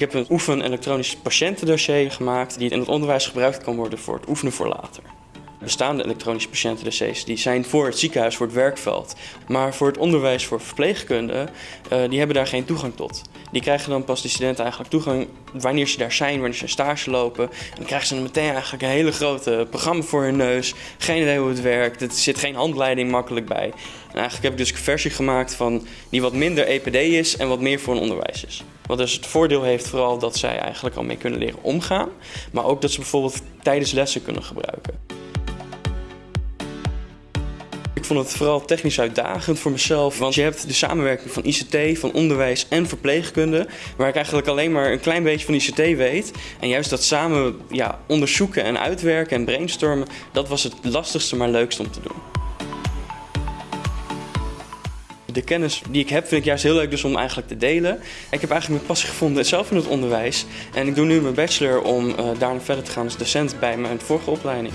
Ik heb een oefen elektronisch patiëntendossier gemaakt die in het onderwijs gebruikt kan worden voor het oefenen voor later. Bestaande elektronische patiëntendossiers die zijn voor het ziekenhuis, voor het werkveld. Maar voor het onderwijs voor verpleegkundigen, uh, die hebben daar geen toegang tot. Die krijgen dan pas de studenten eigenlijk toegang wanneer ze daar zijn, wanneer ze stage lopen. En dan krijgen ze meteen eigenlijk een hele grote programma voor hun neus. Geen idee hoe het werkt, er zit geen handleiding makkelijk bij. En eigenlijk heb ik dus een versie gemaakt van die wat minder EPD is en wat meer voor een onderwijs is. Wat dus het voordeel heeft vooral dat zij eigenlijk al mee kunnen leren omgaan. Maar ook dat ze bijvoorbeeld tijdens lessen kunnen gebruiken. Ik vond het vooral technisch uitdagend voor mezelf, want je hebt de samenwerking van ICT, van onderwijs en verpleegkunde, waar ik eigenlijk alleen maar een klein beetje van ICT weet. En juist dat samen ja, onderzoeken en uitwerken en brainstormen, dat was het lastigste maar leukste om te doen. De kennis die ik heb vind ik juist heel leuk dus om eigenlijk te delen. Ik heb eigenlijk mijn passie gevonden zelf in het onderwijs. En ik doe nu mijn bachelor om uh, daarna verder te gaan als docent bij mijn vorige opleiding.